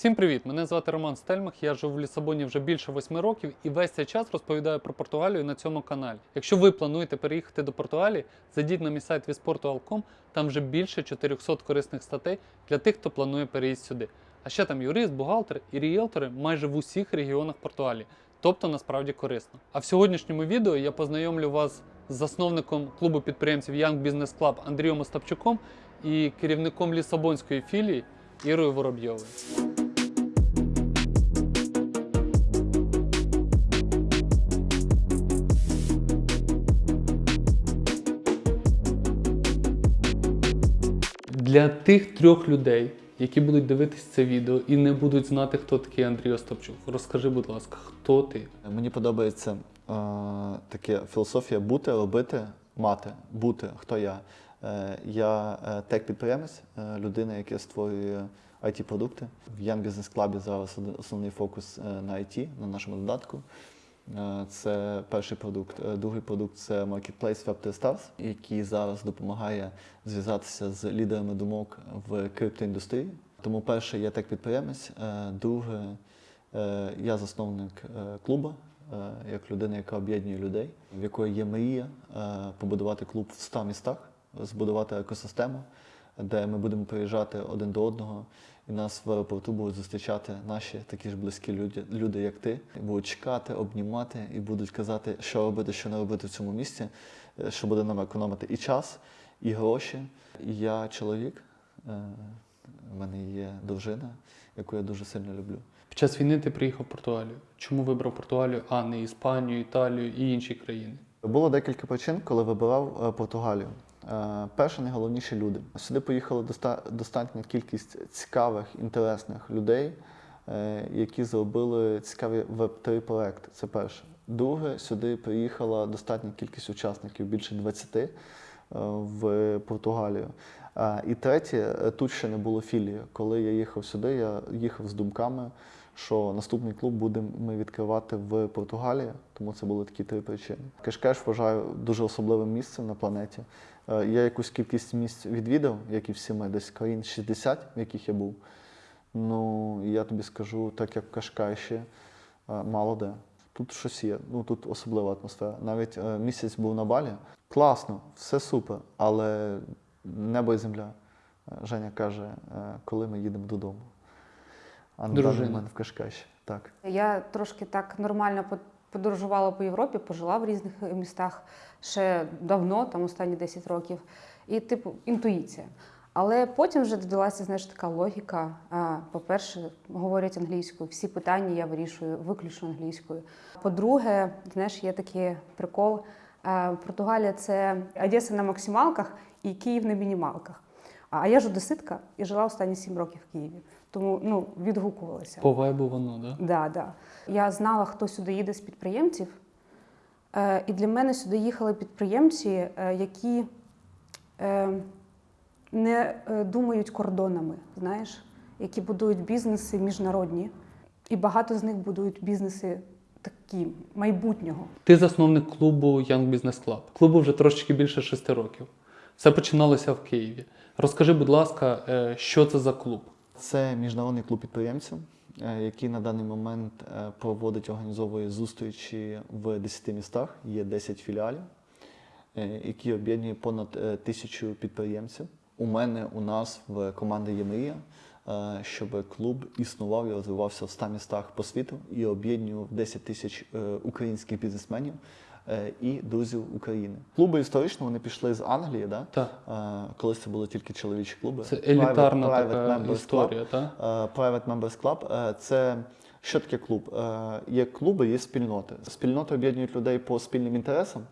Всім привіт! Мене звати Роман Стельмах. Я живу в Лісабоні вже більше восьми років і весь цей час розповідаю про Португалію на цьому каналі. Якщо ви плануєте переїхати до Португалії, зайдіть на мій сайт visportual.com, там вже більше 400 корисних статей для тих, хто планує переїзд сюди. А ще там юрист, бухгалтер і ріелтори майже в усіх регіонах Португалії. Тобто насправді корисно. А в сьогоднішньому відео я познайомлю вас з засновником клубу підприємців Young Business Club Андрієм Остапчуком і керівником Лісабонської філії Ірою Воробйовою. Для тих трьох людей, які будуть дивитись це відео і не будуть знати, хто такий Андрій Остапчук, розкажи, будь ласка, хто ти? Мені подобається е, таке філософія бути, робити, мати, бути, хто я. Е, я е, тех-підприємець, е, людина, яка створює IT-продукти. В Young Business Club зараз основний фокус е, на IT, на нашому додатку. Е, Це перший продукт. Е, Другий продукт це Marketplace Web3Stars, який зараз допомагає зв'язатися з лідерами думок в криптоіндустрії. Тому перше, я тех-підприємець. Е, Друге, я засновник клубу, як людина, яка об'єднує людей, в якої є мрія побудувати клуб в 100 містах, збудувати екосистему, де ми будемо приїжджати один до одного, і нас в аеропорту будуть зустрічати наші такі ж близькі люди, люди як ти, і будуть чекати, обнімати і будуть казати, що робити, що не робити в цьому місці, е, що буде нам економити і час, і гроші. І я чоловік, е, в мене є дружина, яку я дуже сильно люблю. Під час війни ти приїхав в Португалію. Чому вибрав Португалію, а не Іспанію, Італію і інші країни? Було декілька причин, коли вибирав е, Португалію. Е, Перше, найголовніше люди. Сюди поїхала достатня кількість цікавих, інтересних людей, е, які зробили цікаві веб-3 проекти. Це перше. Друге, сюди приїхала достатня кількість учасників, більше 20 е, в Португалію. І третє, тут ще не було філії. Коли я їхав сюди, я їхав з думками, що наступний клуб будемо ми відкривати в Португалії, тому це були такі три причини. Кешкеш вважаю дуже особливим місцем на планеті. Е, Я якусь кількість місць відвідав, як і всі ми, десь країн 60, в яких я був. Ну, я тобі скажу, так як в Кашкайші, е, мало де. Тут щось є, ну тут особлива атмосфера. Навіть е, місяць був на балі. Класно, все супер, але небо і земля. Е, Женя каже, е, коли ми їдемо додому. А на даний момент в Кашкайші. Так. Я трошки так нормально подорожувала по Європі, пожила в різних містах ще давно, там останні 10 років. І, типу, інтуїція. Але потім вже додалася, знаєш, така логіка. По-перше, говорять англійською, всі питання я вирішую виключно англійською. По-друге, знаєш, є такий прикол. Португалія це Одеса на максималках і Київ на мінімалках. А я ж одеситка і жила останні 7 років в Києві. Тому ну, відгукувалася. По вайбу воно, да? Да, да. Я знала, хто сюди їде з підприємців. Е, і для мене сюди їхали підприємці, е, які е, не е, думають кордонами, знаєш, які будують бізнеси міжнародні. І багато з них будують бізнеси такі майбутнього. Ти засновник клубу Young Business Club. Клубу вже трошечки більше шести років. Все починалося в Києві. Розкажи, будь ласка, е, що це за клуб? Це міжнародний клуб підприємців, е, який на даний момент е, проводить організовує зустрічі в 10 містах. Є 10 філіалів, е, які об'єднує понад тисячу підприємців. У мене у нас в команді є мрія, щоб клуб існував і розвивався в 100 містах по світу і об'єднував 10 тисяч українських бізнесменів і друзів України. Клуби історично вони пішли з Англії, да? Так. Е, колись це були тільки чоловічі клуби. Це елітарна Private- така Private Members історія, так? Е, Private Members Club е, це що таке клуб? Е, Є клуби, є спільноти. Спільноти об'єднують людей по спільним інтересам,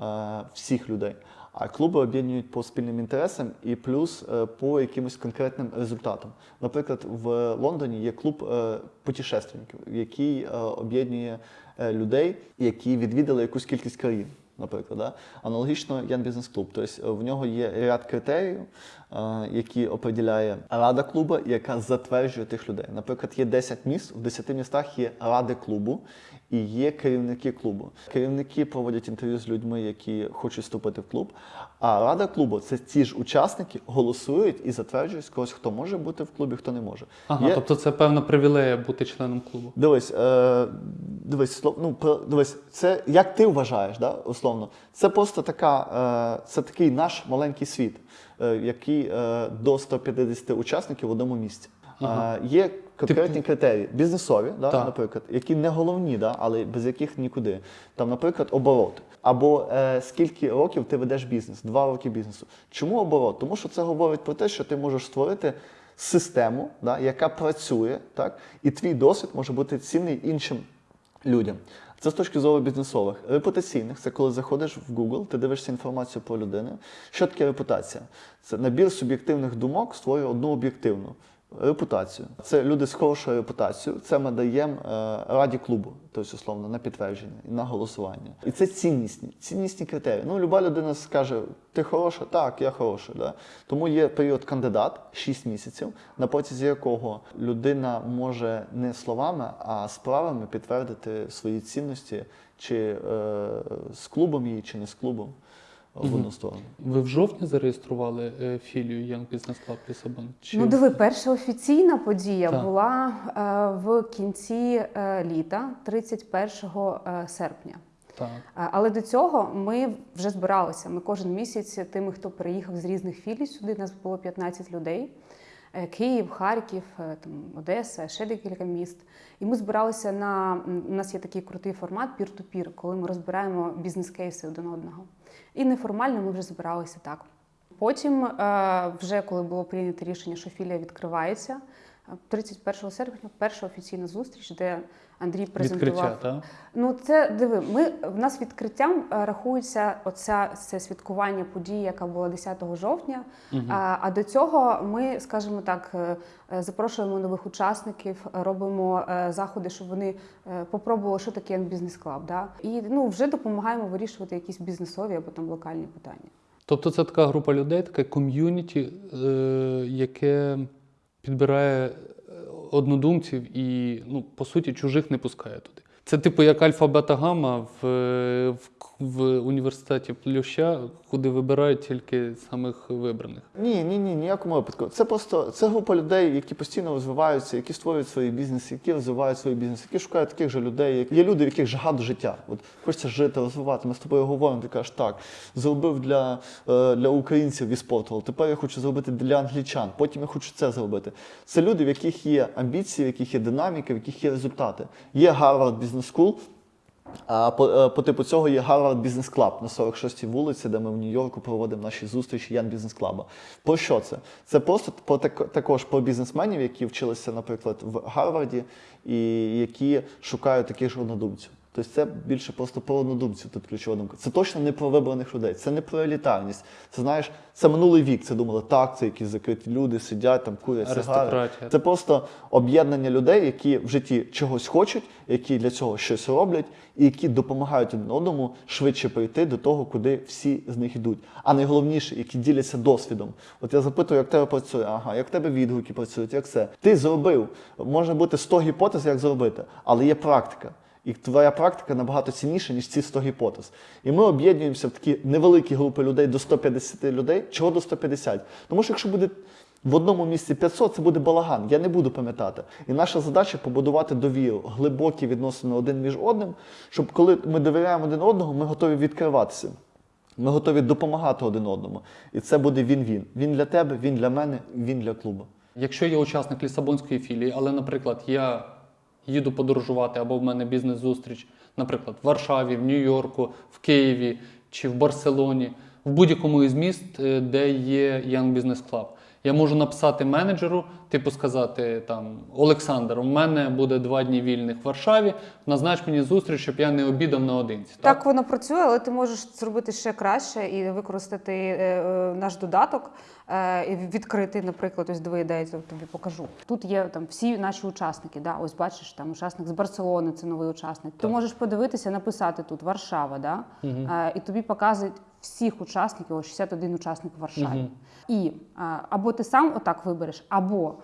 е, всіх людей. А клуби об'єднують по спільним інтересам і плюс е, по якимось конкретним результатам. Наприклад, в Лондоні є клуб е, путешественників, який е, об'єднує людей, які відвідали якусь кількість країн. Наприклад. Да? Аналогічно Ян Бізнес Клуб. Тобто е, в нього є ряд критеріїв, е, які определяє рада клубу, яка затверджує тих людей. Наприклад, є 10 міст, в 10 містах є ради клубу і є керівники клубу. Керівники проводять інтерв'ю з людьми, які хочуть вступити в клуб. А рада клубу це ті ж учасники голосують і затверджують когось, хто може бути в клубі, хто не може. Ага, Є- тобто це певна привілея бути членом клубу. Дивись, е, дивись, ну, про- дивись, це як ти вважаєш, да, условно. Це просто така, е, це такий наш маленький світ, е, який е, до 150 учасників в одному місці. Ага. Е, є конкретні критерії, бізнесові, да, Так. наприклад, які не головні, да, але без яких нікуди. Там, наприклад, оборот. Або е, скільки років ти ведеш бізнес, два роки бізнесу. Чому оборот? Тому що це говорить про те, що ти можеш створити систему, да, яка працює, так, і твій досвід може бути цінний іншим людям. Це з точки зору бізнесових. Репутаційних це коли заходиш в Google, ти дивишся інформацію про людину. Що таке репутація? Це набір суб'єктивних думок створює одну об'єктивну. Репутацію. Це люди з хорошою репутацією. Це ми даємо е, раді клубу, тобто, условно, на підтвердження і на голосування. І це ціннісні, ціннісні критерії. Ну, люба людина скаже, ти хороша? Так, я хороша. Да? Тому є період кандидат 6 місяців, на протязі якого людина може не словами, а справами підтвердити свої цінності, чи е, з клубом її, чи не з клубом в одну сторону. Ви в жовтні зареєстрували е, філію Young Business Club Лісабон? Чи Ну, диви, перша офіційна подія Так. була е, в кінці е, літа, 31 е, серпня. так. Але до цього ми вже збиралися. Ми кожен місяць тими, хто приїхав з різних філій сюди, нас було 15 людей. Київ, Харків, там, Одеса, ще декілька міст. І ми збиралися на у нас є такий крутий формат пір-ту-пір, коли ми розбираємо бізнес-кейси один одного. І неформально ми вже збиралися так. Потім, е, вже коли було прийнято рішення, що філія відкривається, 31 серпня перша офіційна зустріч, де Андрій презентував Відкриття, так? Ну, це диви. Ми в нас відкриттям е, рахується оця це святкування події, яка була 10 жовтня. А, а до цього ми, скажімо так, е, е, запрошуємо нових учасників, робимо заходи, щоб вони попробували, що таке бізнес клаб. Да? І ну вже допомагаємо вирішувати якісь бізнесові або там локальні питання. Тобто це така група людей, таке ком'юніті, е, яке підбирає е, однодумців і, ну, по суті, чужих не пускає туди. Це типу як альфа-бета-гамма в, в, в університеті Плюща, куди вибирають тільки самих вибраних. Ні, ні, ні, ніякому випадку. Це просто це група людей, які постійно розвиваються, які створюють свої бізнеси, які розвивають свої бізнеси, які шукають таких же людей. Як... Є люди, в яких жага до життя. От хочеться жити, розвивати. Ми з тобою говоримо, ти кажеш, так, зробив для, е, для українців і спорту, тепер я хочу зробити для англічан, потім я хочу це зробити. Це люди, в яких є амбіції, в яких є динаміка, в яких є результати. Є Business School, а по, е, по типу цього є Harvard Business Club на 46-й вулиці, де ми в Нью-Йорку проводимо наші зустрічі Ян Бізнес Клаба. Про що це? Це просто про так, також про бізнесменів, які вчилися, наприклад, в Гарварді, і які шукають таких ж однодумців. Тобто це більше просто про однодумців тут ключова думка. Це точно не про вибраних людей, це не про елітарність. Це знаєш, це минулий вік. Це думали, так, це якісь закриті люди, сидять там, курять сигари. Це просто об'єднання людей, які в житті чогось хочуть, які для цього щось роблять, і які допомагають один одному швидше прийти до того, куди всі з них йдуть. А найголовніше, які діляться досвідом. От я запитую, як тебе працює, ага, як тебе відгуки працюють, як це. Ти зробив. Може бути 100 гіпотез, як зробити, але є практика. І твоя практика набагато цінніша, ніж ці 100 гіпотез. І ми об'єднуємося в такі невеликі групи людей до 150 людей. Чого до 150? Тому що якщо буде в одному місці 500, це буде балаган. Я не буду пам'ятати. І наша задача побудувати довіру, глибокі відносини один між одним, щоб коли ми довіряємо один одному, ми готові відкриватися. Ми готові допомагати один одному. І це буде він-він. Він для тебе, він для мене, він для клубу. Якщо я учасник Лісабонської філії, але, наприклад, я їду подорожувати або в мене бізнес-зустріч, наприклад, в Варшаві, в Нью-Йорку, в Києві чи в Барселоні, в будь-якому із міст, е, де є Young Business Club. Я можу написати менеджеру, типу сказати там Олександр, у мене буде два дні вільних в Варшаві. Назнач мені зустріч, щоб я не обідав наодинці. Так воно працює, але ти можеш зробити ще краще і використати е, е, наш додаток, е, і відкрити, наприклад, ось диви, я тобі покажу. Тут є там всі наші учасники. Да? Ось бачиш, там учасник з Барселони, це новий учасник. Ти можеш подивитися, написати тут Варшава, да? Мгм. Е, і тобі показують всіх учасників, ось 61 учасник в Варшаві. Мгм. І або ти сам отак вибереш, або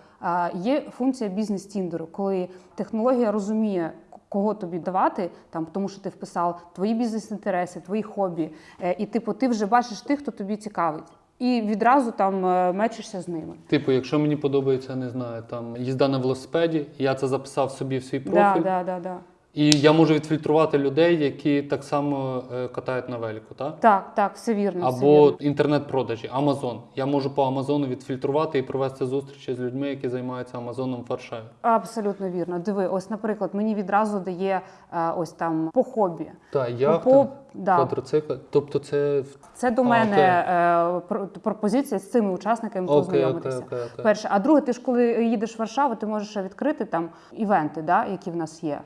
є функція бізнес-тіндеру, коли технологія розуміє, кого тобі давати, там тому що ти вписав твої бізнес-інтереси, твої хобі, е, і типу ти вже бачиш тих, хто тобі цікавить. І відразу там е, мечишся з ними. Типу, якщо мені подобається, не знаю, там їзда на велосипеді, я це записав собі в свій Да, да, да, да. І я можу відфільтрувати людей, які так само е, катають на велику, так? Так, так, все вірно. Або інтернет-продажі, Амазон. Я можу по Амазону відфільтрувати і провести зустрічі з людьми, які займаються Амазоном в Варшаві. Абсолютно вірно. Диви, ось, наприклад, мені відразу дає е, ось там по хобі. Так, яхта, по, да, квадроцикл. Тобто це Це до А, мене окей. е, про- пропозиція з цими учасниками окей, окей, познайомитися. окей, окей. Перше, а друге, ти ж коли їдеш в Варшаву, ти можеш відкрити там івенти, да, які в нас є.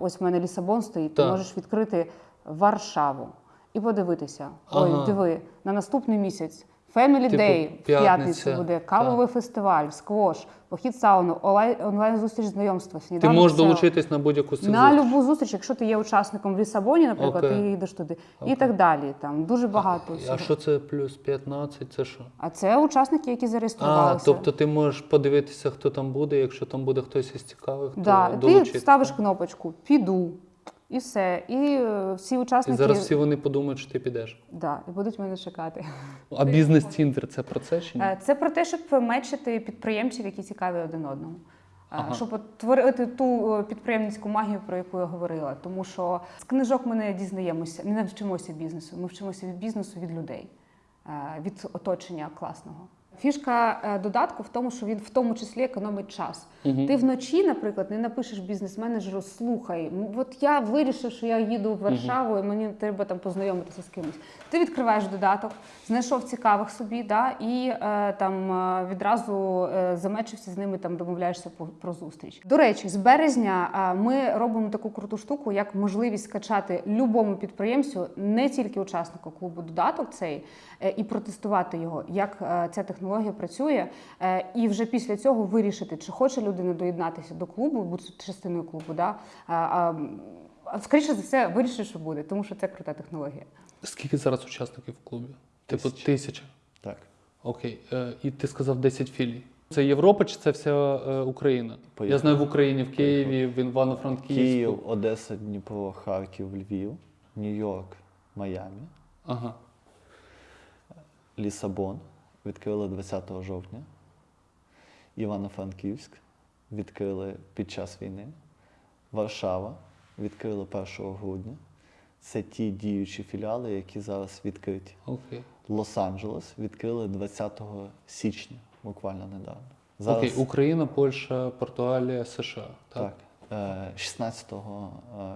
Ось в мене Лісабон стоїть, ти Так. можеш відкрити Варшаву і подивитися. Ой, Ага. диви, на наступний місяць. Family Типу, Day в п'ятницю буде, кавовий фестиваль, сквош, похід сауну, онлайн, онлайн зустріч знайомства. Ти можеш долучитись на будь-яку з цих на зустрічей. любу зустріч, якщо ти є учасником в Лісабоні, наприклад, Окей. ти їдеш туди, Окей. і так далі. Там дуже багато. А всього. що це плюс 15? Це що? А це учасники, які А, зареєструвалися. тобто ти можеш подивитися, хто там буде, якщо там буде хтось із цікавих, то да, ти долучитися. ставиш кнопочку Піду. І все. І е, всі І учасники зараз всі вони подумають, що ти підеш. да, і будуть мене чекати. А бізнес тіндер це про це чи ні? Е, Це про те, щоб мечити підприємців, які цікаві один одному. Е, Ага. Щоб творити ту підприємницьку магію, про яку я говорила. Тому що з книжок ми не дізнаємося, не вчимося бізнесу. Ми вчимося від бізнесу від людей, від оточення класного. Фішка е, додатку в тому, що він в тому числі економить час. Мгм. Ти вночі, наприклад, не напишеш бізнес-менеджеру Слухай, от я вирішив, що я їду в Варшаву, і мені треба там познайомитися з кимось. Ти відкриваєш додаток, знайшов цікавих собі, да, і е, там е, відразу е, замечився з ними, там домовляєшся по- про зустріч. До речі, з березня е, ми робимо таку круту штуку, як можливість скачати любому підприємцю, не тільки учаснику клубу додаток цей, е, і протестувати його, як ця технологія працює, е, і вже після цього вирішити, чи хоче людина доєднатися до клубу, бути частиною клубу. Да? Скоріше за все, вирішить, що буде, тому що це крута технологія. Скільки зараз учасників в клубі? Типу Тисяча. Так. Окей. Е, і ти сказав 10 філій. Це Європа чи це вся е, Україна? Я знаю в Україні, в Києві, в Івано-Франківську. Київ, Одеса, Дніпро, Харків, Львів, Нью-Йорк, Майамі, Ага. Лісабон відкрили 20 жовтня. Івано-Франківськ відкрили під час війни. Варшава відкрили 1 грудня. Це ті діючі філіали, які зараз відкриті. Окей. Лос-Анджелес відкрили 20 січня, буквально недавно. Зараз, Окей. Україна, Польща, Португалія, США. Так. так. е, 16 е,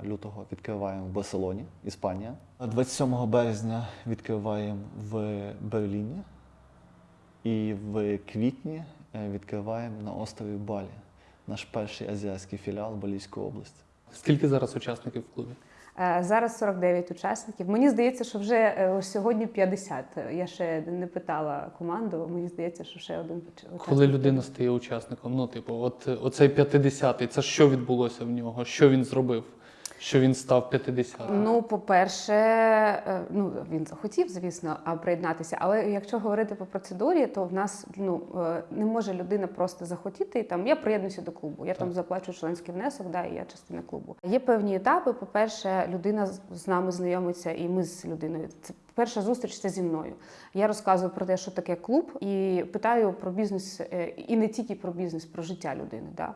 лютого відкриваємо в Барселоні, Іспанія. 27 березня відкриваємо в Берліні. І в квітні е, відкриваємо на острові Балі, наш перший азіатський філіал Балійської області. Скільки зараз учасників в клубі? Е, Зараз 49 учасників. Мені здається, що вже е, ось сьогодні 50. Я ще не питала команду. Мені здається, що ще один учасник. Коли людина стає учасником, ну, типу, от оцей 50-й, це що відбулося в нього? Що він зробив? Що він став 50-м? Ну, по-перше, е, ну він захотів, звісно, приєднатися. Але якщо говорити по процедурі, то в нас ну е, не може людина просто захотіти і там я приєднуюся до клубу. Я там заплачу членський внесок, да, і я частина клубу. Є певні етапи. По-перше, людина з- з нами знайомиться, і ми з людиною. Це перша зустріч це зі мною. Я розказую про те, що таке клуб, і питаю про бізнес, е, і не тільки про бізнес, про життя людини. Да.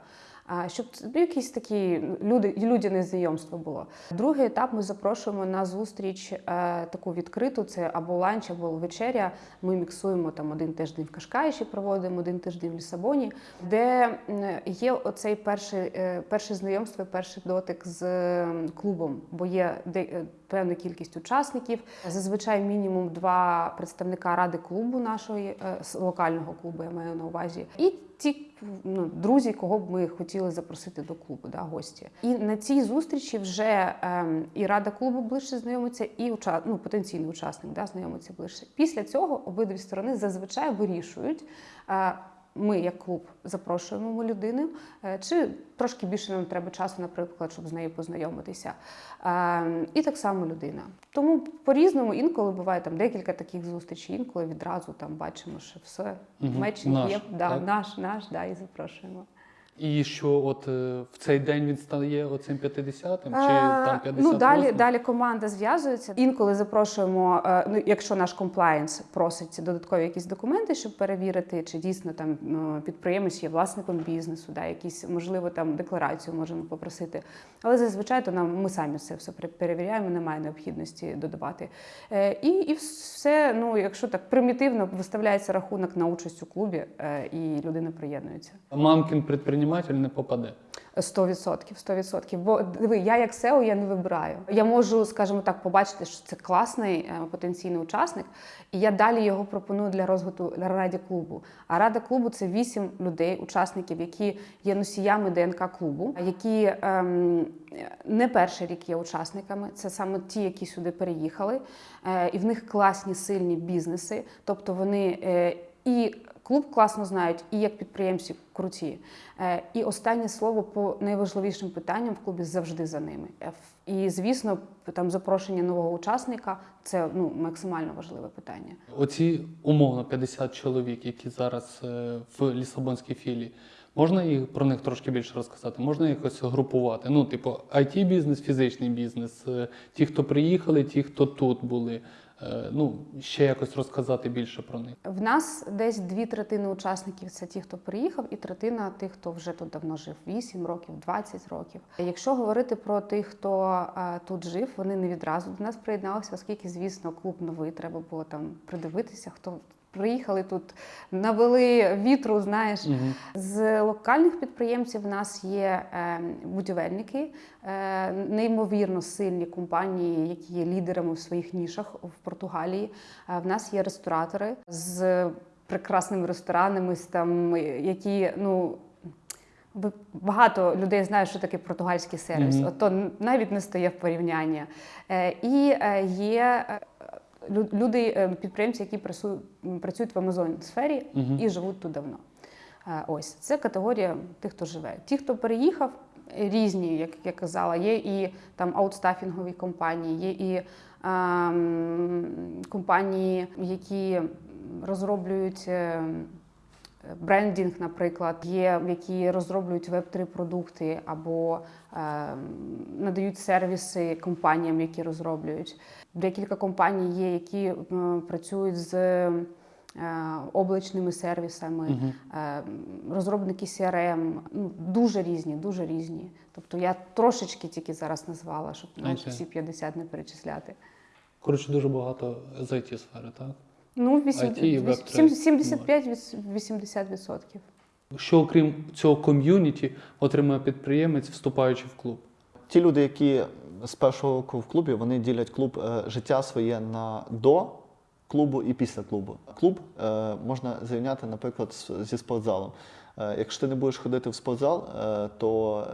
Щоб якісь такі люди, людяне знайомство було. Другий етап ми запрошуємо на зустріч е, таку відкриту: це або ланч, або вечеря. Ми міксуємо там один тиждень в Кашкаїші, проводимо один тиждень в Лісабоні, де є оцей перший, е, перше знайомство, перший дотик з клубом, бо є е, певна кількість учасників. Зазвичай мінімум два представника ради клубу нашої локального клубу, я маю на увазі, і ті ну, друзі, кого б ми хотіли запросити до клубу, да, гості. І на цій зустрічі вже ем, і рада клубу ближче знайомиться, і уча... ну, потенційний учасник да, знайомиться ближче. Після цього обидві сторони зазвичай вирішують. Е, ми, як клуб, запрошуємо людину, е, чи трошки більше нам треба часу, наприклад, щоб з нею познайомитися. Е, І так само людина. Тому по-різному інколи буває там декілька таких зустрічей, інколи відразу там бачимо, що все, меч є, да, так? наш, наш, да, і запрошуємо. І що от е, в цей день він стає оцим 50-м, чи Е, там 58 Ну, далі, далі команда зв'язується. Інколи запрошуємо, е, ну, якщо наш комплаєнс просить додаткові якісь документи, щоб перевірити, чи дійсно там ну, підприємець є власником бізнесу, да, якісь, можливо, там декларацію можемо попросити. Але зазвичай то нам ми самі це все перевіряємо, немає необхідності додавати. Е, І, і все, ну, якщо так примітивно, виставляється рахунок на участь у клубі, е, і людина приєднується. Мамкін предприниматель не попаде. 100%, 100%. Бо диви, я як SEO я не вибираю. Я можу, скажімо так, побачити, що це класний е, потенційний учасник, і я далі його пропоную для розвитку для раді клубу. А рада клубу це вісім людей, учасників, які є носіями ДНК клубу, які ем, не перший рік є учасниками. Це саме ті, які сюди переїхали, е, і в них класні сильні бізнеси, тобто вони е, і клуб класно знають, і як підприємці круті. Е, І останнє слово по найважливішим питанням в клубі завжди за ними. Е, І звісно, там запрошення нового учасника це ну максимально важливе питання. Оці умовно 50 чоловік, які зараз е, в Лісабонській філії. Можна їх про них трошки більше розказати? Можна якось групувати? Ну, типу, it бізнес, фізичний бізнес, ті, хто приїхали, ті, хто тут були. Е, Ну, ще якось розказати більше про них. В нас десь дві третини учасників це ті, хто приїхав, і третина тих, хто вже тут давно жив 8 років, 20 років. Якщо говорити про тих, хто е, тут жив, вони не відразу до нас приєдналися, оскільки, звісно, клуб новий, треба було там придивитися, хто. Приїхали тут, навели вітру, знаєш. Угу. З локальних підприємців в нас є е, будівельники, е, неймовірно сильні компанії, які є лідерами в своїх нішах в Португалії. Е, в нас є ресторатори з прекрасними ресторанами, там, які ну. Багато людей знають, що таке португальський сервіс. Мгм. От то навіть не стає в порівняння. Е, І е, є люди, е, підприємці, які працю- працюють в Амазон сфері угу. і живуть тут давно. Ось це категорія тих, хто живе. Ті, хто переїхав, різні, як я казала, є і там аутстафінгові компанії, є і ем, компанії, які розроблюють. е, Брендінг, наприклад, є, які розроблюють веб-3 продукти або е, надають сервіси компаніям, які розроблюють. Декілька компаній є, які е, працюють з е, облачними сервісами, Мгм. е, розробники CRM, ну, дуже різні, дуже різні. Тобто я трошечки тільки зараз назвала, щоб Окей. всі 50 не перечисляти. Коротше, дуже багато з it сфери, так? Ну, вісім- IT і Web3. сім- 75-80 відсотків. Що окрім цього ком'юніті отримує підприємець, вступаючи в клуб? Ті люди, які з першого року в клубі, вони ділять клуб е, життя своє на до клубу і після клубу. Клуб е, можна зрівняти, наприклад, зі спортзалом. Е, якщо ти не будеш ходити в спортзал, то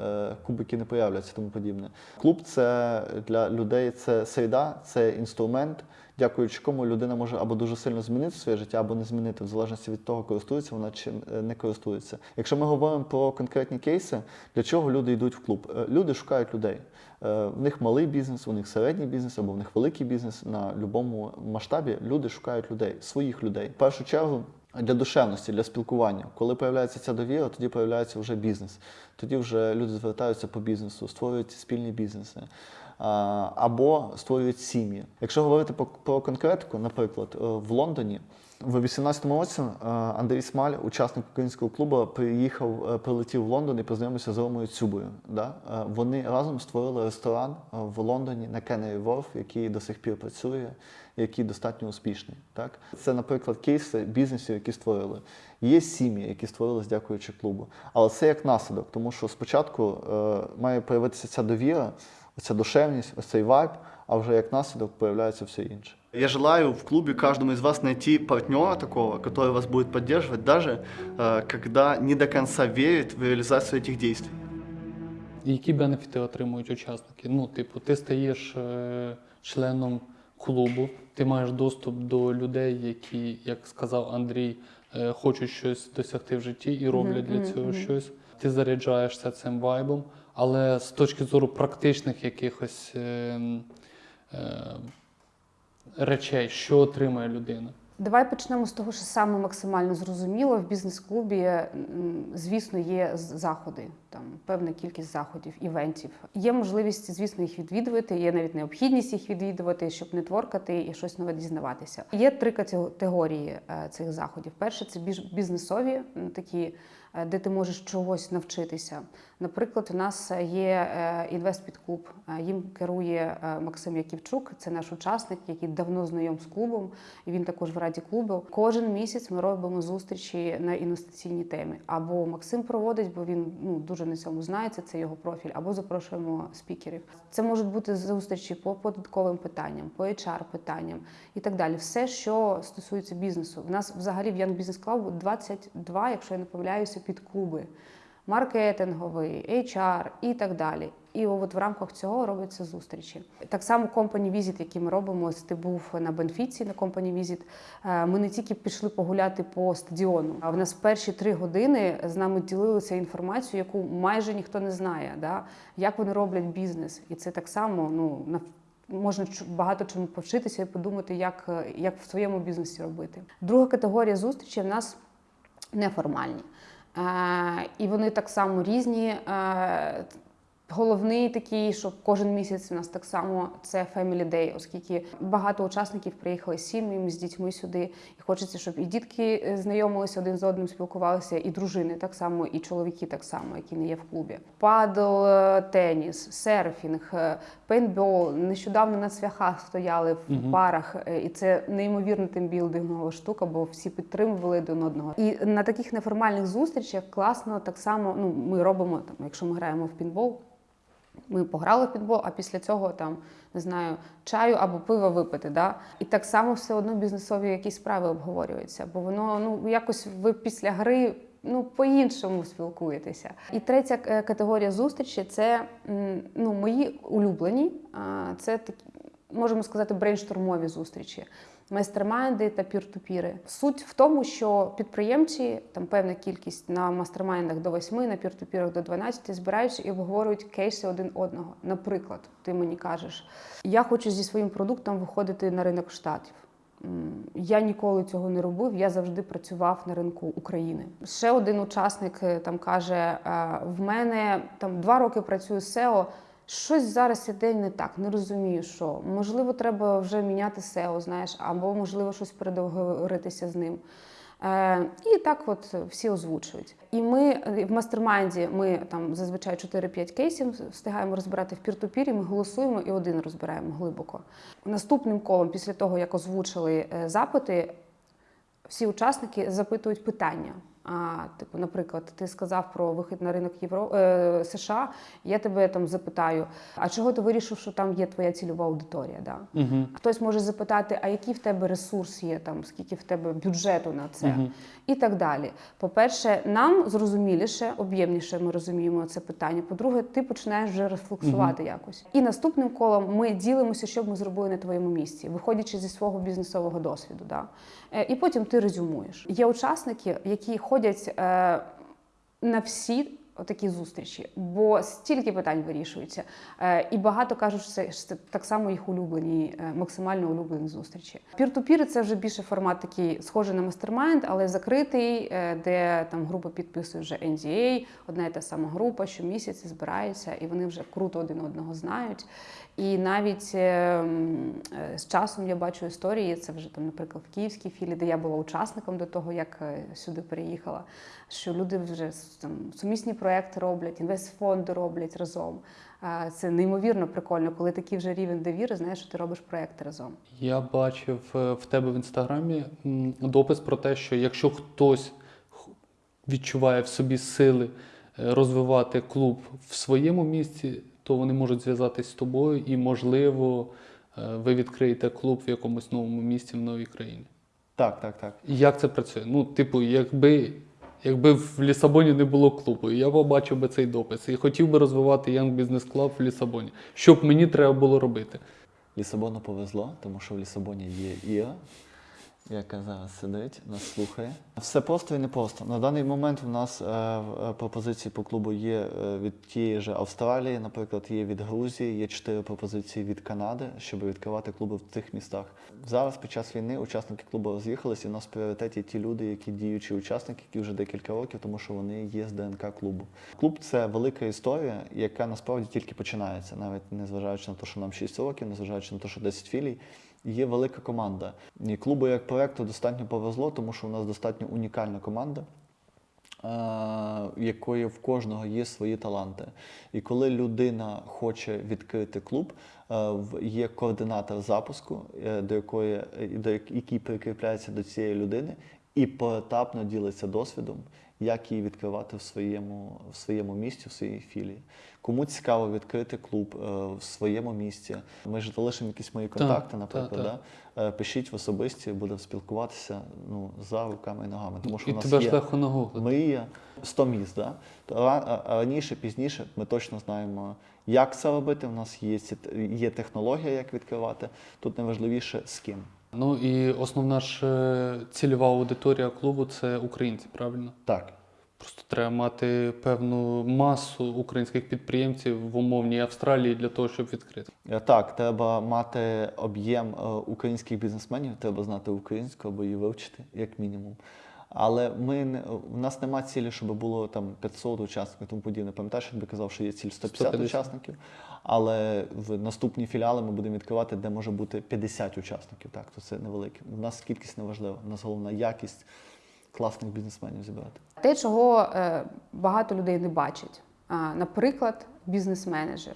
кубики не появляться тому подібне. Клуб це для людей це середа, це інструмент, дякуючи кому людина може або дуже сильно змінити своє життя, або не змінити, в залежності від того, користується вона чи е, не користується. Якщо ми говоримо про конкретні кейси, для чого люди йдуть в клуб? Е, Люди шукають людей. Е, В них малий бізнес, у них середній бізнес або в них великий бізнес. На будь-якому масштабі люди шукають людей, своїх людей. В першу чергу для душевності, для спілкування. Коли появляється ця довіра, тоді появляється вже бізнес. Тоді вже люди звертаються по бізнесу, створюють спільні бізнеси. Або створюють сім'ї. Якщо говорити про, конкретику, наприклад, е, в Лондоні в 18-му році е, Андрій Смаль, учасник українського клубу, приїхав, е, прилетів в Лондон і познайомився з Ромою Цюбою. Да? Вони разом створили ресторан в Лондоні на Кеннері Ворф, який до сих пір працює, який достатньо успішний. Так? Це, наприклад, кейси бізнесів, які створили. Є сім'ї, які створились дякуючи клубу. Але це як наслідок, тому що спочатку має появитися ця довіра, оця душевність, ось цей вайб, а вже як наслідок появляється все інше. Я желаю в клубе каждому из вас найти партнера такого, который вас будет поддерживать, даже э, когда не до конца верит в реализацию этих действий. І які бенефіти отримують учасники? Ну, типу, ти стаєш е, членом клубу, ти маєш доступ до людей, які, як сказав Андрій, е, хочуть щось досягти в житті і роблять для цього щось. Ти заряджаєшся цим вайбом, але з точки зору практичних якихось е, е, речей, що отримає людина? Давай почнемо з того, що саме максимально зрозуміло. В бізнес-клубі, звісно, є заходи, там певна кількість заходів, івентів. Є можливість, звісно, їх відвідувати. Є навіть необхідність їх відвідувати, щоб нетворкати і щось нове дізнаватися. Є три категорії е, цих заходів. Перше це бізнесові, такі, де ти можеш чогось навчитися. Наприклад, у нас є інвестпідклуб. Їм керує е, Максим Яківчук. Це наш учасник, який давно знайом з клубом. І він також в раді клубу. Кожен місяць ми робимо зустрічі на інвестиційні теми. Або Максим проводить, бо він ну дуже на цьому знається. Це його профіль, або запрошуємо спікерів. Це можуть бути зустрічі по податковим питанням, по HR питанням і так далі. Все, що стосується бізнесу. У нас взагалі в Young Business Club 22, якщо я не помиляюся, під клуби. Маркетинговий, HR і так далі. І от в рамках цього робляться зустрічі. Так само Company Visit, які ми робимо, ось ти був на Бенфіці на Company Visit, е, Ми не тільки пішли погуляти по стадіону, а в нас перші три години з нами ділилися інформацією, яку майже ніхто не знає. Да? Як вони роблять бізнес, і це так само ну можна багато чому повчитися і подумати, як, як в своєму бізнесі робити. Друга категорія зустрічі в нас неформальні. Е, і вони так само різні. Головний такий, що кожен місяць у нас так само це Family Day, оскільки багато учасників приїхали з сім'ями, з дітьми сюди. І хочеться, щоб і дітки е, знайомилися один з одним, спілкувалися, і дружини так само, і чоловіки так само, які не є в клубі. Падл, е, теніс, серфінг, е, пейнтбол. Нещодавно на цвяхах стояли в Мгм. парах, і це неймовірна тимбілдингова штука, бо всі підтримували один одного. І на таких неформальних зустрічах класно так само. Ну, ми робимо там, якщо ми граємо в пінбол. Ми пограли в підбол, а після цього там не знаю, чаю або пива випити. Да? І так само все одно бізнесові якісь справи обговорюються, бо воно ну якось ви після гри. Ну, по-іншому спілкуєтеся. І третя е, категорія зустрічі це ну, мої улюблені. Це такі, можемо сказати, брейнштурмові зустрічі, майстермайнди та пір-ту-піри. Суть в тому, що підприємці, там певна кількість на мастермайндах до 8, на пір-ту-пірах до 12, збираються і обговорюють кейси один одного. Наприклад, ти мені кажеш, я хочу зі своїм продуктом виходити на ринок штатів. Я ніколи цього не робив. Я завжди працював на ринку України. Ще один учасник е, там каже: е, в мене там два роки працюю з SEO, Щось зараз іде не так, не розумію, що можливо, треба вже міняти SEO, знаєш, або можливо щось переговоритися з ним. Е, і так, от всі озвучують. І ми в мастермайнді ми там зазвичай 4-5 кейсів встигаємо розбирати в пір-ту-пірі, ми голосуємо і один розбираємо глибоко. Наступним колом, після того як озвучили е, запити, всі учасники запитують питання. А, типу, наприклад, ти сказав про вихід на ринок Євро... е, США. Я тебе там запитаю: а чого ти вирішив, що там є твоя цільова аудиторія? Да? Угу. Хтось може запитати, а який в тебе ресурс є, там скільки в тебе бюджету на це, Мгм. і так далі. По-перше, нам зрозуміліше, об'ємніше ми розуміємо це питання. По-друге, ти починаєш вже рефлексувати якось. І наступним колом ми ділимося, що б ми зробили на твоєму місці, виходячи зі свого бізнесового досвіду. Да? Е, І потім ти резюмуєш. Є учасники, які ходять. Е, на всі отакі зустрічі, бо стільки питань вирішується. Е, І багато кажуть, що це, так само їх улюблені, е, максимально улюблені зустрічі. Peer-to-peer це вже більше формат такий схожий на мастермайнд, але закритий, де там група підписує вже NDA, одна і та сама група, щомісяця збирається, і вони вже круто один одного знають. І навіть е, е, з часом я бачу історії. Це вже там, наприклад, в київській філії, де я була учасником до того, як е, сюди переїхала. Що люди вже там сумісні проекти роблять, інвестфонди роблять разом. Це неймовірно прикольно, коли такий вже рівень довіри, знаєш, що ти робиш проекти разом. Я бачив е, в тебе в інстаграмі допис про те, що якщо хтось відчуває в собі сили розвивати клуб в своєму місці, то вони можуть зв'язатись з тобою і, можливо, е, ви відкриєте клуб в якомусь новому місці в новій країні. Так, так, так. І Як це працює? Ну, типу, якби, якби в Лісабоні не було клубу, я побачив би цей допис і хотів би розвивати Young Business Club в Лісабоні. Що б мені треба було робити? Лісабону повезло, тому що в Лісабоні є Іра, яка зараз сидить, нас слухає. Все просто і не просто. На даний момент в нас е, е, пропозиції по клубу є е, від тієї ж Австралії, наприклад, є від Грузії, є чотири пропозиції від Канади, щоб відкривати клуби в цих містах. Зараз під час війни учасники клубу роз'їхалися, і у нас в пріоритеті ті люди, які діючі учасники, які вже декілька років, тому що вони є з ДНК клубу. Клуб це велика історія, яка насправді тільки починається, навіть незважаючи на те, що нам 6 років, незважаючи на те, що 10 філій. Є велика команда. І клубу як проекту достатньо повезло, тому що у нас достатньо унікальна команда, е, якої в кожного є свої таланти. І коли людина хоче відкрити клуб, е, є координатор запуску, е, до якої до який прикріпляється до цієї людини, і поетапно ділиться досвідом, як її відкривати в своєму, в своєму місті, в своїй філії. Кому цікаво відкрити клуб е, в своєму місті, ми ж залишимо якісь мої контакти, так, наприклад. Да? Е, Пишіть в особисті, будемо спілкуватися ну, за руками і ногами. Тому що і у нас тебе є ж легко нагуглити. мрія 100 міст. Да? Раніше, пізніше ми точно знаємо, як це робити. У нас є, є технологія, як відкривати. Тут найважливіше з ким. Ну і основна ж е, цільова аудиторія клубу це українці, правильно? Так. Просто треба мати певну масу українських підприємців в умовній Австралії для того, щоб відкрити. Е, Так, треба мати об'єм е, українських бізнесменів, треба знати українську або її вивчити, як мінімум. Але ми не, у нас немає цілі, щоб було там 500 учасників тому подібне. Пам'ятаєш, я тобі казав, що є ціль 150, 150. учасників, але в наступні філіали ми будемо відкривати, де може бути 50 учасників. Так, то це невелике. У нас кількість не важлива. У нас головна якість класних бізнесменів зібрати. Те, чого е, багато людей не бачить, Наприклад, бізнес-менеджер.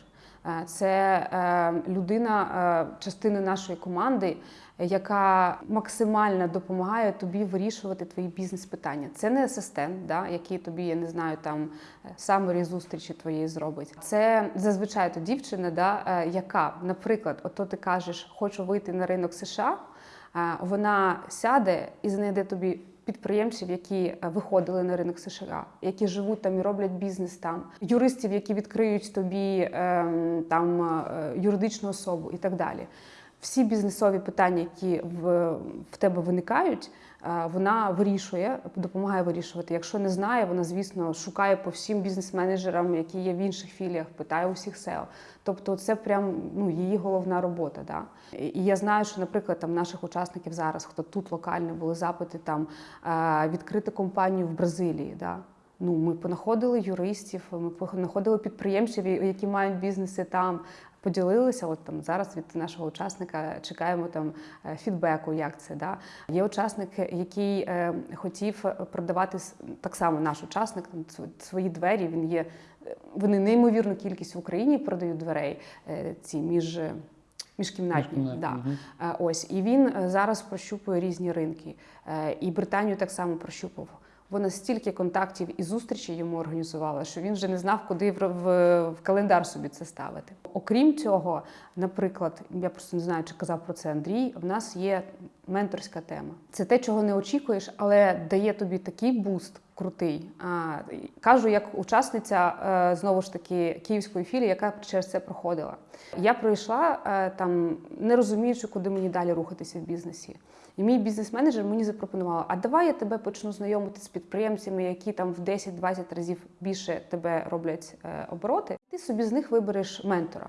Це е, людина, е, частина нашої команди, яка максимально допомагає тобі вирішувати твої бізнес-питання. Це не асистент, да, який тобі, я не знаю, там самері зустрічі твоєї зробить. Це зазвичай то дівчина, да, е, яка, наприклад, ото ти кажеш, хочу вийти на ринок США. Е, Вона сяде і знайде тобі підприємців, які е, виходили на ринок США, які живуть там і роблять бізнес там, юристів, які відкриють тобі ем, там е, юридичну особу і так далі. Всі бізнесові питання, які в, в тебе виникають, е, вона вирішує, допомагає вирішувати. Якщо не знає, вона, звісно, шукає по всім бізнес-менеджерам, які є в інших філіях, питає у всіх SEO. Тобто це прям ну, її головна робота. Да? І я знаю, що, наприклад, там наших учасників зараз, хто тут локально були запити там е, відкрити компанію в Бразилії. Да? Ну, ми понаходили юристів, ми понаходили підприємців, які мають бізнеси там. Поділилися, от там зараз від нашого учасника чекаємо там е, фідбеку, як це да є учасник, який е, хотів продавати так само наш учасник там свої двері. Він є е, вони неймовірну кількість в Україні продають дверей е, ці між. Міжкімнатні, Міжкімнатні, да. Е, Ось і він е, зараз прощупує різні ринки. Е, І Британію так само прощупав. Вона стільки контактів і зустрічей йому організувала, що він вже не знав, куди в, в, в календар собі це ставити. Окрім цього, наприклад, я просто не знаю, чи казав про це Андрій. В нас є менторська тема. Це те, чого не очікуєш, але дає тобі такий буст крутий. А, кажу, як учасниця е, знову ж таки київської філії, яка через це проходила. Я пройшла е, там, не розуміючи, куди мені далі рухатися в бізнесі. І мій бізнес-менеджер мені запропонував: а давай я тебе почну знайомити з підприємцями, які там в 10-20 разів більше тебе роблять е, обороти. Ти собі з них вибереш ментора.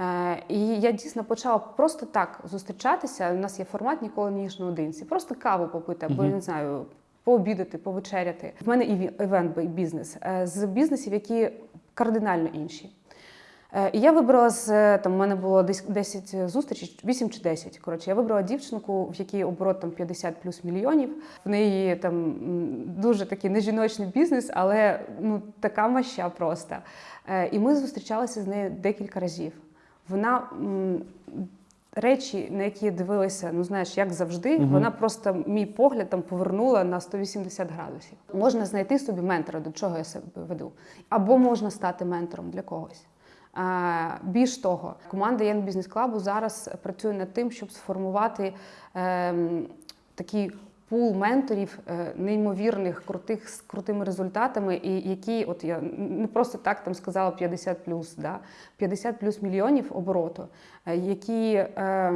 Е, І я дійсно почала просто так зустрічатися. У нас є формат ніколи не їж наодинці. Просто каву попити, або я не знаю, пообідати, повечеряти. В мене іві- івент бізнес е, з бізнесів, які кардинально інші. Е, І я вибрала з е, там, у мене було десь 10 зустрічей, 8 чи 10. Коротше, я вибрала дівчинку, в якій оборот там 50 плюс мільйонів. В неї там дуже такий нежіночний бізнес, але ну така маща просто. Е, І ми зустрічалися з нею декілька разів. Вона речі, на які я дивилася, ну знаєш, як завжди, Мгм. вона просто мій погляд там повернула на 180 градусів. Можна знайти собі ментора, до чого я себе веду, або можна стати ментором для когось. А, Більш того, команда Young Business Club зараз працює над тим, щоб сформувати ем, такий пул менторів е, неймовірних, крутих з крутими результатами, і які, от я не просто так там сказала 50 плюс, да, 50 плюс мільйонів обороту, е, які е,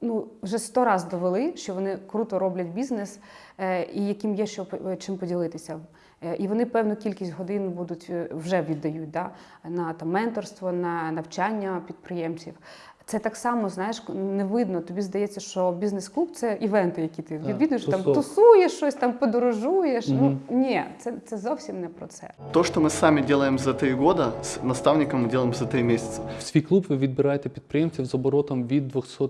ну, вже сто раз довели, що вони круто роблять бізнес е, і яким є що чим поділитися. Е, І вони певну кількість годин будуть е, вже віддають да, на там, менторство, на навчання підприємців. Це так само, знаєш, не видно. Тобі здається, що бізнес-клуб це івенти, які ти відвідуєш, там тусуєш щось, там подорожуєш. Мгм. Ну ні, це, це зовсім не про це. То, что мы сами делаем за три года, с наставником мы делаем за три месяца. В свій клуб ви відбираєте підприємців з оборотом від 200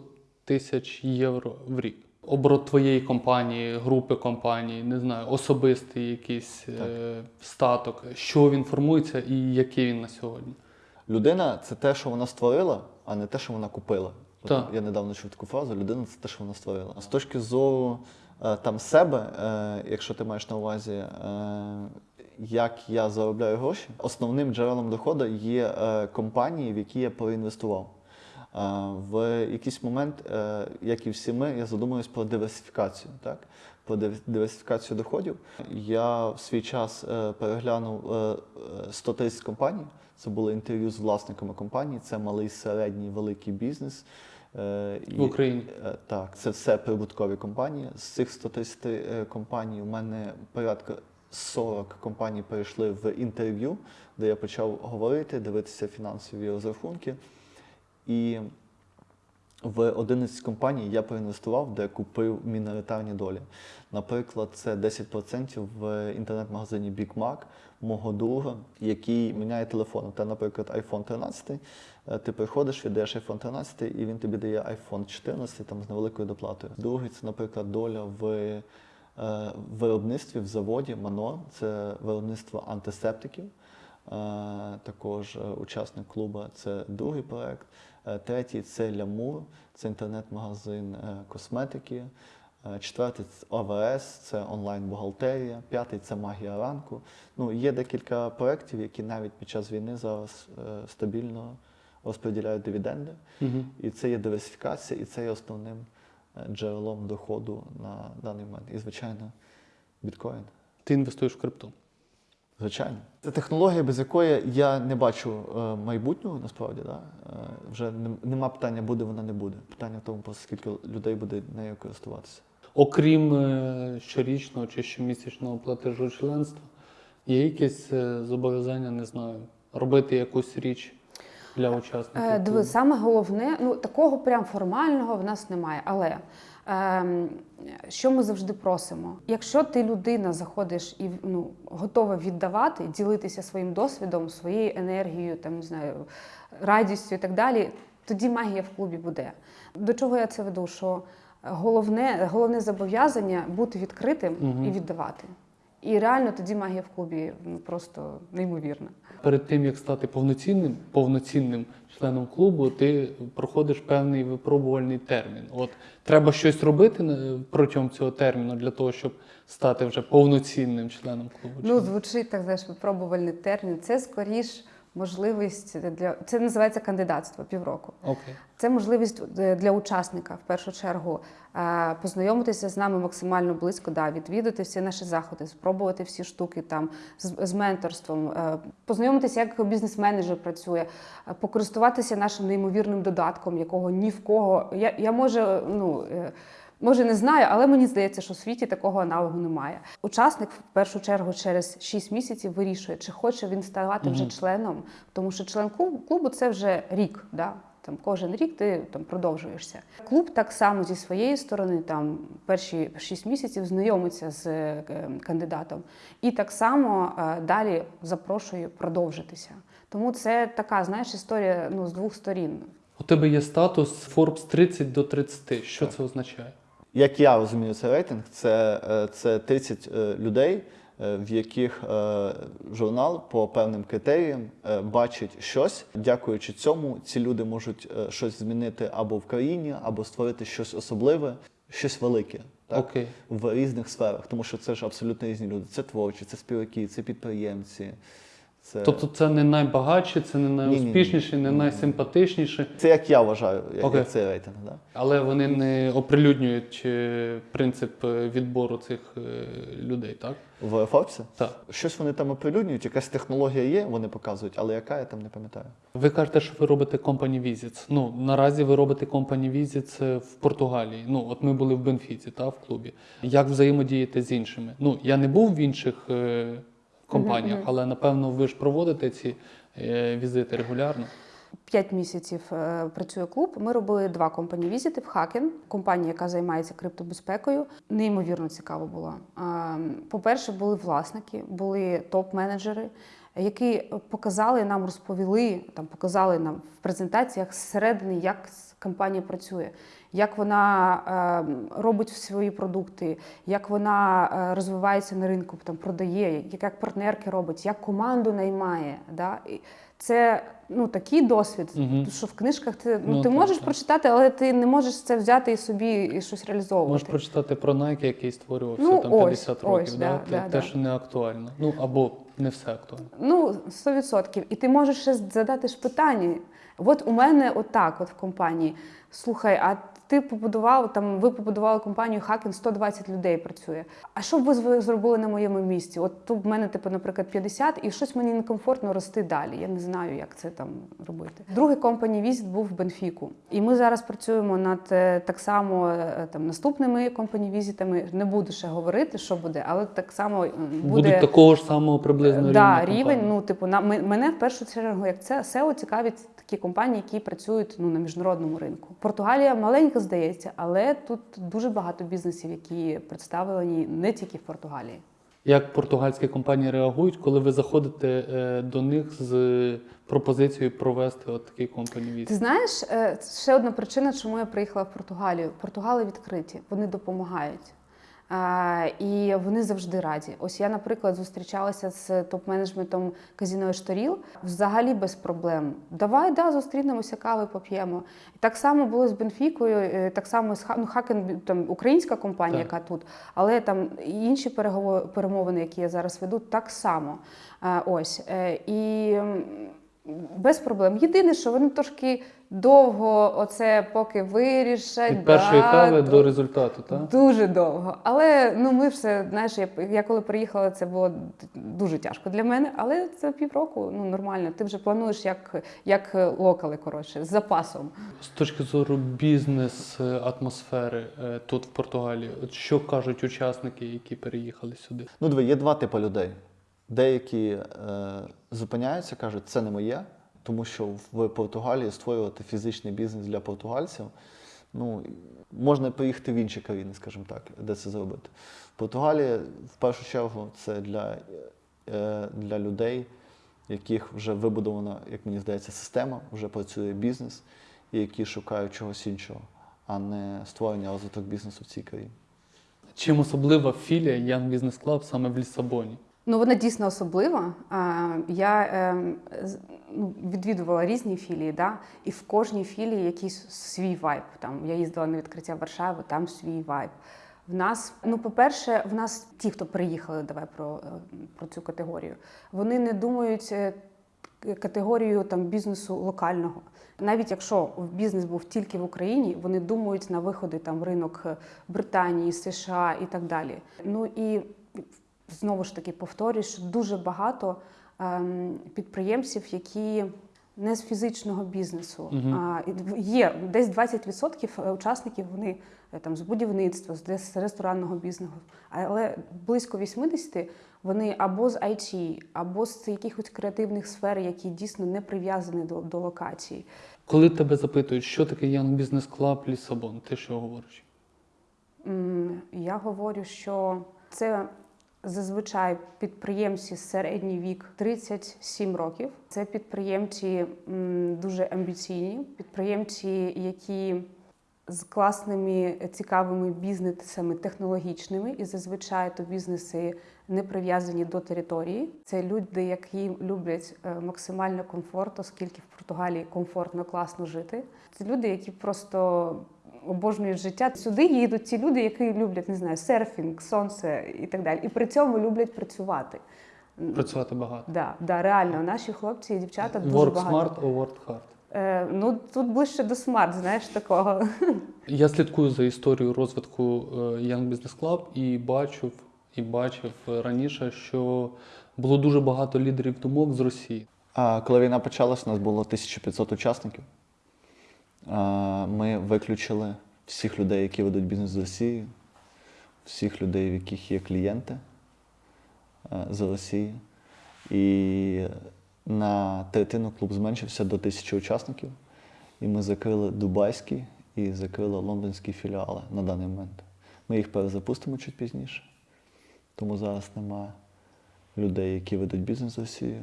тисяч євро в рік. Оборот твоєї компанії, групи компаній, не знаю, особистий якийсь е, статок. Що він формується і який він на сьогодні? Людина це те, що вона створила, а не те, що вона купила. Так. Я недавно чув таку фразу: людина це те, що вона створила. З точки зору е, там себе, е, якщо ти маєш на увазі, е, як я заробляю гроші, основним джерелом доходу є компанії, в які я проінвестував. В якийсь момент, е, як і всі ми, я задумуюсь про диверсифікацію. Так? Про дивер- диверсифікацію доходів. Я в свій час е, переглянув е, е, 130 компаній. Це були інтерв'ю з власниками компаній. Це малий, середній, великий бізнес. В Україні. Так, це все прибуткові компанії. З цих 130 е, компаній у мене порядка 40 компаній перейшли в інтерв'ю, де я почав говорити, дивитися фінансові розрахунки. І в 11 компаній я проінвестував, де купив міноритарні долі. Наприклад, це 10% в інтернет-магазині Big Mac мого друга, який міняє телефон. Та, наприклад, iPhone 13. е, Ти приходиш, віддаєш iPhone 13, і він тобі дає iPhone 14 там, з невеликою доплатою. Другий це, наприклад, доля в е, виробництві в заводі Манор, це виробництво антисептиків. Е, Також учасник клубу це другий проект. Е, Третій це Лямур, це інтернет-магазин е, косметики. Е, Четвертий це ОВС, це онлайн-бухгалтерія. П'ятий це магія ранку. Ну, є декілька проєктів, які навіть під час війни зараз стабільно розподіляють дивіденди. Угу. І це є диверсифікація, і це є основним джерелом доходу на даний момент. І, звичайно, біткоін. Ти інвестуєш в крипту. Звичайно. Це технологія, без якої я не бачу е, майбутнього, насправді. Да? Е, вже нема питання, буде вона не буде. Питання в тому, скільки людей буде нею користуватися. Окрім е, щорічного чи щомісячного платежу членства, є якесь е, зобов'язання, не знаю, робити якусь річ для учасників. Е, Диви, саме головне, ну такого прям формального в нас немає. Але що ми завжди просимо? Якщо ти людина заходиш і ну, готова віддавати, ділитися своїм досвідом, своєю енергією, там не знаю, радістю і так далі, тоді магія в клубі буде. До чого я це веду? Що головне, головне зобов'язання бути відкритим угу. і віддавати. І реально тоді магія в клубі ну, просто неймовірна. Перед тим як стати повноцінним, повноцінним членом клубу, ти проходиш певний випробувальний термін. От треба щось робити на- протягом цього терміну для того, щоб стати вже повноцінним членом клубу. Ну, звучить так, знаєш, випробувальний термін. Це скоріш можливість для це називається кандидатство півроку. Окей. Це можливість е, для учасника в першу чергу е, познайомитися з нами максимально близько, да, відвідати всі наші заходи, спробувати всі штуки там з, з менторством, е, познайомитися, як бізнес-менеджер працює, покористуватися нашим неймовірним додатком, якого ні в кого. Я, я може, ну. Може, не знаю, але мені здається, що в світі такого аналогу немає. Учасник в першу чергу через 6 місяців вирішує, чи хоче він ставати вже членом, тому що член клубу, це вже рік. Да? Там кожен рік ти там продовжуєшся. Клуб так само зі своєї сторони, там перші 6 місяців знайомиться з е, кандидатом, і так само е, далі запрошує продовжитися. Тому це така, знаєш, історія ну, з двох сторін. У тебе є статус Forbes 30 до 30. Що це означає? Як я розумію цей рейтинг, це, е, це 30 е, людей, е, в яких журнал по певним критеріям бачить щось. Дякуючи цьому, ці люди можуть щось змінити або в країні, або створити щось особливе, щось велике. Так? Окей. В різних сферах, тому що це ж абсолютно різні люди. Це творчі, це співаки, це підприємці. Це, Тобто це не найбагатші, це не найуспішніші, не найсимпатичніші, це як я вважаю, як, Окей. цей рейтинг. Да? але вони не оприлюднюють е, принцип е, відбору цих е, людей, так? В Форбсі? Так. Щось вони там оприлюднюють, якась технологія є, вони показують, але яка я там не пам'ятаю. Ви кажете, що ви робите company visits. Ну, наразі ви робите company visits в Португалії. Ну, от ми були в Бенфіці, та, в клубі. Як взаємодіяти з іншими? Ну, я не був в інших е, Mm -hmm. але напевно ви ж проводите ці е, візити регулярно. П'ять місяців е, працює клуб. Ми робили два компанії візити в Хакен, компанія, яка займається криптобезпекою. Неймовірно цікаво було. А, По-перше, були власники, були топ-менеджери, які показали нам, розповіли там, показали нам в презентаціях зсередини, як компанія працює, як вона е, робить свої продукти, як вона е, розвивається на ринку, там продає, як, як партнерки робить, як команду наймає. Да? І це ну такий досвід, Мгм. що в книжках ти ну, Ну, ти так, можеш так. прочитати, але ти не можеш це взяти і собі і щось реалізовувати. Можеш прочитати про Nike, який створювався Ну, там ось, 50 років. ось, да? да, те, да. що не актуально. Ну або не все актуально. Ну, 100%. І ти можеш ще задати ж питання. От у мене отак, от в компанії. Слухай, а ти побудував там, ви побудували компанію Хакен, 120 людей працює. А що б ви зробили на моєму місці? От тут в мене, типу, наприклад, 50, і щось мені некомфортно рости далі. Я не знаю, як це там робити. Другий компаній візит був в Бенфіку. І ми зараз працюємо над е, так само е, там наступними компаній візитами. Не буду ще говорити, що буде, але так само буде Будуть такого ж самого приблизно да, рівня. рівень. Ну, типу, на мене в першу чергу, як це SEO цікавить такі компанії, які працюють ну на міжнародному ринку. Португалія маленька, здається, але тут дуже багато бізнесів, які представлені не тільки в Португалії. Як португальські компанії реагують, коли ви заходите е, до них з пропозицією провести от такий компаній Ти знаєш, е, ще одна причина, чому я приїхала в Португалію. Португали відкриті, вони допомагають. І вони завжди раді. Ось я, наприклад, зустрічалася з топ-менеджментом казіно Шторіл взагалі без проблем. Давай, да, зустрінемося, кави поп'ємо. Так само було з Бенфікою, е, так само з ну, Хакен, там українська компанія, Так. яка тут, але там інші перемовини, які я зараз веду, так само. Ось Е, і. без проблем. Єдине, що вони трошки довго, оце поки вирішать. Від першої да, кави до результату, так? Дуже довго. Але ну ми все, знаєш, я, я коли приїхала, це було дуже тяжко для мене. Але це півроку, ну нормально. Ти вже плануєш як, як локали, коротше, з запасом. З точки зору бізнес-атмосфери е, тут в Португалії, от що кажуть учасники, які переїхали сюди? Ну, диви, є два типи людей. Деякі е, зупиняються, кажуть, це не моє, тому що в Португалії створювати фізичний бізнес для португальців. Ну, можна поїхати в інші країни, скажімо так, де це зробити. Португалія, в першу чергу, це для, е, для людей, яких вже вибудована, як мені здається, система, вже працює бізнес, і які шукають чогось іншого, а не створення розвиток бізнесу в цій країні. Чим особлива філія Young Business Club саме в Лісабоні? Ну, вона дійсно особлива. Я ем, ну, відвідувала різні філії, да? і в кожній філії якийсь свій вайб. Там я їздила на відкриття Варшави, там свій вайб. В нас, ну, по-перше, в нас ті, хто приїхали, давай про, е, про цю категорію, вони не думають е, категорію там бізнесу локального. Навіть якщо бізнес був тільки в Україні, вони думають на виходи там ринок е, Британії, США і так далі. Ну і знову ж таки повторюю, що дуже багато ем, підприємців, які не з фізичного бізнесу. Мгм. А, є десь 20% учасників вони е, там з будівництва, з ресторанного бізнесу, але близько 80% вони або з IT, або з якихось креативних сфер, які дійсно не прив'язані до, до локації. Коли тебе запитують, що таке Young Business Club Лісабон, ти що говориш? Я говорю, що це зазвичай підприємці середній вік 37 років. Це підприємці дуже амбіційні, підприємці, які з класними цікавими бізнесами технологічними, і зазвичай то бізнеси не прив'язані до території. Це люди, які люблять е, максимально комфорт, оскільки в Португалії комфортно, класно жити. Це люди, які просто обожнюють життя. Сюди їдуть ті люди, які люблять не знаю, серфінг, сонце і так далі. І при цьому люблять працювати. Працювати багато. Да, да, реально, наші хлопці і дівчата дуже Work багато. smart or work hard? Е, ну тут ближче до смарт, знаєш такого. Я слідкую за історією розвитку е, Young Business Club і бачив, і бачив раніше, що було дуже багато лідерів думок з Росії. А коли війна почалась, у нас було 1500 учасників. Ми виключили всіх людей, які ведуть бізнес з Росії, всіх людей, в яких є клієнти е, з Росії. І на третину клуб зменшився до тисячі учасників. І ми закрили дубайський і закрили лондонські філіали на даний момент. Ми їх перезапустимо чуть пізніше. Тому зараз нема людей, які ведуть бізнес з Росією.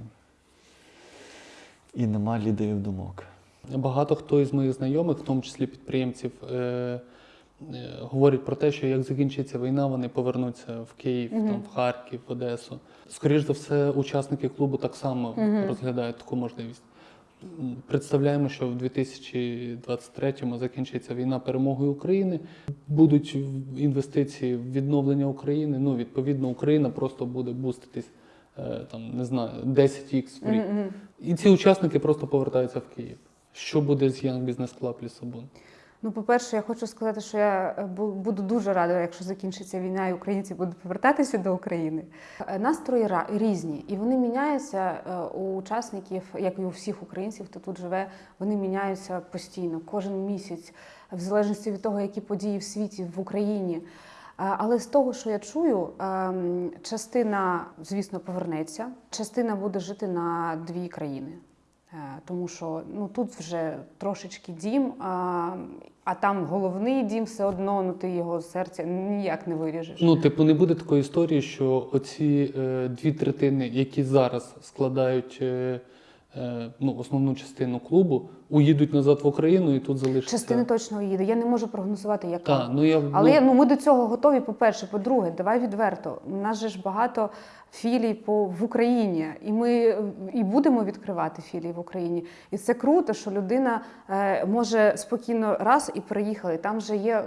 І нема лідерів думок. Багато хто із моїх знайомих, в тому числі підприємців, е, е, говорять про те, що як закінчиться війна, вони повернуться в Київ, Мгм. там, в Харків, в Одесу. Скоріш за все, учасники клубу так само Мгм. розглядають таку можливість. Представляємо, що в 2023-му закінчиться війна перемогою України. Будуть інвестиції в відновлення України. Ну, відповідно, Україна просто буде буститись е, там, не знаю, 10х в рік. Мгм, мгм. І ці учасники просто повертаються в Київ. Що буде з Young Business Club Лісабон? Ну, по-перше, я хочу сказати, що я е, буду дуже рада, якщо закінчиться війна і українці будуть повертатися до України. Е, Настрої різні, і вони міняються е, у учасників, як і у всіх українців, хто тут живе, вони міняються постійно, кожен місяць, в залежності від того, які події в світі, в Україні. Але з того, що я чую, ем, частина, звісно, повернеться, частина буде жити на дві країни. Е, Тому що ну тут вже трошечки дім, а, а там головний дім все одно, ну ти його серця ніяк не виріжеш. Ну, типу, не буде такої історії, що оці е, дві третини, які зараз складають е, ну, основну частину клубу, уїдуть назад в Україну і тут залишаться. Частина точно їде. Я не можу прогнозувати, яка. Так, ну я Але ну, ну, ми до цього готові. По-перше, по-друге, давай відверто. У нас же ж багато філій по в Україні, і ми е, і будемо відкривати філії в Україні. І це круто, що людина е, може спокійно раз і переїхали. Там вже є.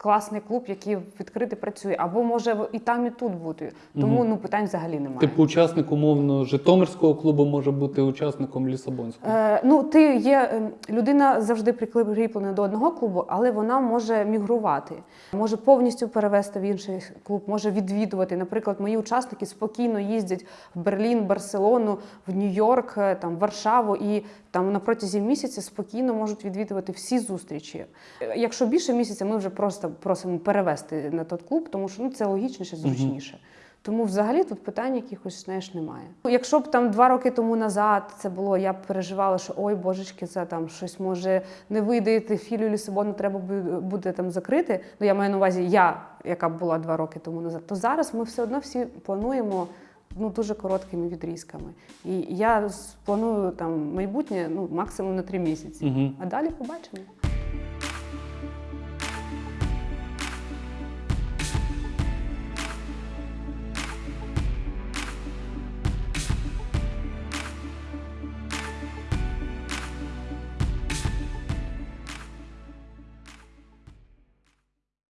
Класний клуб, який відкритий працює, або може і там, і тут бути. Тому Мгм. ну питань взагалі немає. типу учасник умовно Житомирського клубу може бути учасником Лісабонського. Е, ну, ти є е, людина завжди прикріплена до одного клубу, але вона може мігрувати, може повністю перевести в інший клуб, може відвідувати. Наприклад, мої учасники спокійно їздять в Берлін, Барселону, в Нью-Йорк, е, там Варшаву і там на протязі місяця спокійно можуть відвідувати всі зустрічі. Е, Якщо більше місяця, ми вже просто просимо перевести на той клуб, тому що ну це логічніше, зручніше. Тому взагалі тут питань якихось знаєш немає. Якщо б там два роки тому назад це було, я б переживала, що ой, божечки, це там щось може не вийде, філію Лісабону треба буде там закрити. Ну я маю на увазі, я, яка б була два роки тому назад, то зараз ми все одно всі плануємо. Ну, дуже короткими відрізками. І я планую там майбутнє ну, максимум на три місяці. Угу. А далі побачимо.